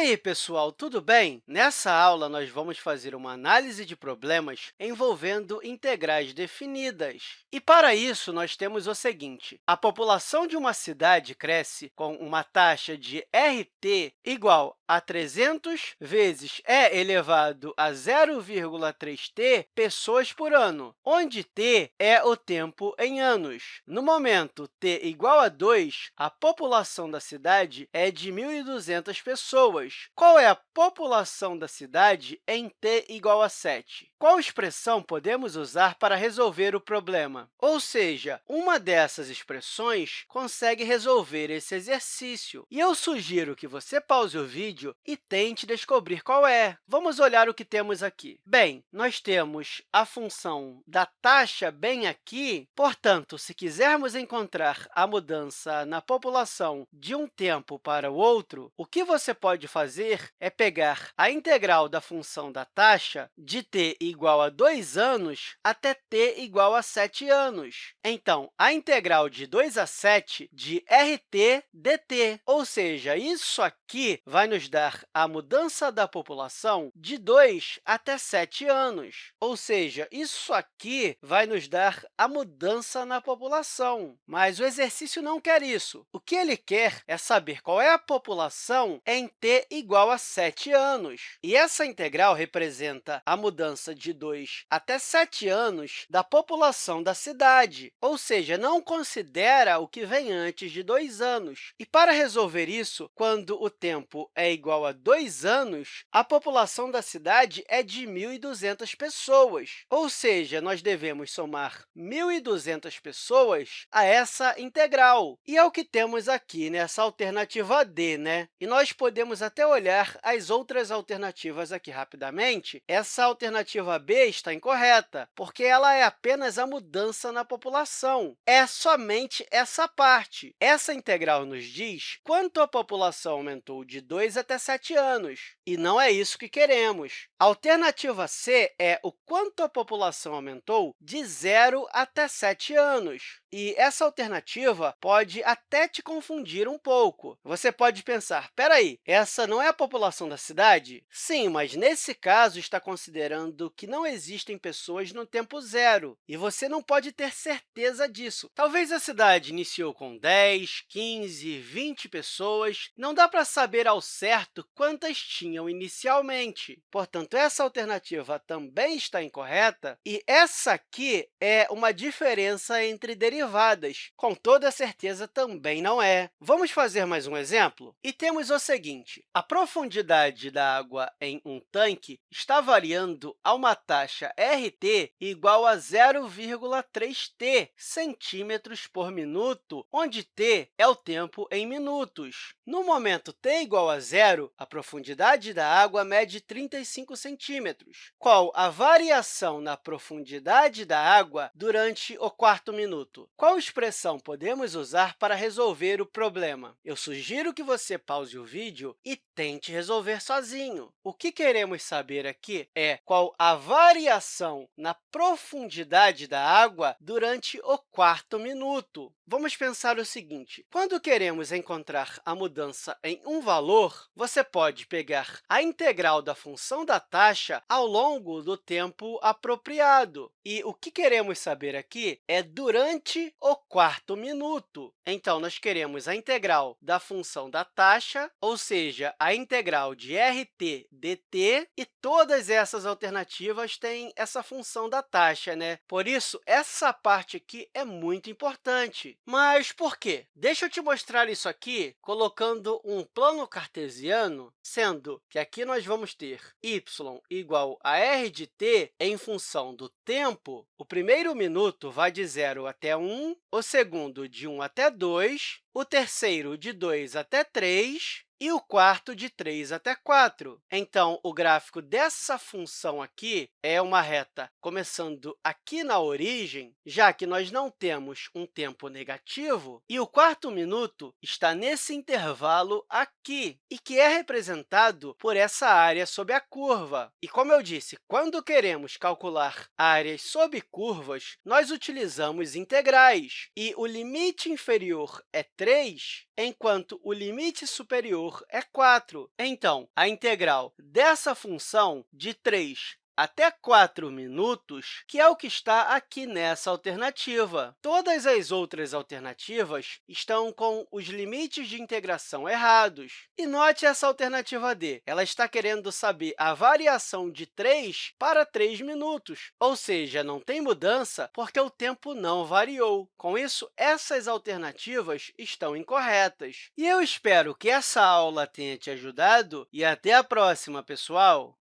aí, pessoal, tudo bem? Nessa aula, nós vamos fazer uma análise de problemas envolvendo integrais definidas. E, para isso, nós temos o seguinte. A população de uma cidade cresce com uma taxa de RT igual a 300 vezes e elevado a 0,3t pessoas por ano, onde t é o tempo em anos. No momento t igual a 2, a população da cidade é de 1.200 pessoas. Qual é a população da cidade em t igual a 7? Qual expressão podemos usar para resolver o problema? Ou seja, uma dessas expressões consegue resolver esse exercício. E eu sugiro que você pause o vídeo e tente descobrir qual é. Vamos olhar o que temos aqui. Bem, nós temos a função da taxa bem aqui. Portanto, se quisermos encontrar a mudança na população de um tempo para o outro, o que você pode fazer é pegar a integral da função da taxa de t igual a 2 anos até t igual a 7 anos. Então, a integral de 2 a 7 de rt dt, ou seja, isso aqui vai nos dar a mudança da população de 2 até 7 anos. Ou seja, isso aqui vai nos dar a mudança na população. Mas o exercício não quer isso. O que ele quer é saber qual é a população em t igual a 7 anos. E essa integral representa a mudança de 2 até 7 anos da população da cidade, ou seja, não considera o que vem antes de 2 anos. E para resolver isso, quando o tempo é igual a 2 anos, a população da cidade é de 1.200 pessoas, ou seja, nós devemos somar 1.200 pessoas a essa integral. E é o que temos aqui nessa alternativa D. Né? E nós podemos até olhar as outras alternativas aqui rapidamente. Essa alternativa B está incorreta, porque ela é apenas a mudança na população. É somente essa parte. Essa integral nos diz quanto a população aumentou de 2 até 7 anos, e não é isso que queremos. A alternativa C é o quanto a população aumentou de 0 até 7 anos. E essa alternativa pode até te confundir um pouco. Você pode pensar, espera aí, essa não é a população da cidade? Sim, mas nesse caso está considerando que não existem pessoas no tempo zero, e você não pode ter certeza disso. Talvez a cidade iniciou com 10, 15, 20 pessoas, não dá para saber ao certo quantas tinham inicialmente. Portanto, essa alternativa também está incorreta, e essa aqui é uma diferença entre derivadas. Com toda certeza, também não é. Vamos fazer mais um exemplo? E temos o seguinte. A profundidade da água em um tanque está variando a uma taxa RT igual a 0,3t centímetros por minuto, onde t é o tempo em minutos. No momento t igual a zero, a profundidade da água mede 35 centímetros. Qual a variação na profundidade da água durante o quarto minuto? Qual expressão podemos usar para resolver o problema? Eu sugiro que você pause o vídeo e tente resolver sozinho. O que queremos saber aqui é qual a variação na profundidade da água durante o quarto minuto. Vamos pensar o seguinte. Quando queremos encontrar a mudança em um valor, você pode pegar a integral da função da taxa ao longo do tempo apropriado. E o que queremos saber aqui é durante o quarto minuto. Então, nós queremos a integral da função da taxa, ou a integral de RT dt, e todas essas alternativas têm essa função da taxa. Né? Por isso, essa parte aqui é muito importante. Mas por quê? Deixa eu te mostrar isso aqui colocando um plano cartesiano, sendo que aqui nós vamos ter y igual a r de t em função do tempo. O primeiro minuto vai de 0 até 1, o segundo de 1 até 2, o terceiro de 2 até 3 e o quarto de 3 até 4. Então, o gráfico dessa função aqui é uma reta começando aqui na origem, já que nós não temos um tempo negativo, e o quarto minuto está nesse intervalo aqui, e que é representado por essa área sob a curva. E, como eu disse, quando queremos calcular áreas sob curvas, nós utilizamos integrais, e o limite inferior é 3, enquanto o limite superior é 4. Então, a integral dessa função de 3 até 4 minutos, que é o que está aqui nessa alternativa. Todas as outras alternativas estão com os limites de integração errados. E note essa alternativa D. Ela está querendo saber a variação de 3 para 3 minutos, ou seja, não tem mudança porque o tempo não variou. Com isso, essas alternativas estão incorretas. E eu espero que essa aula tenha te ajudado e até a próxima, pessoal!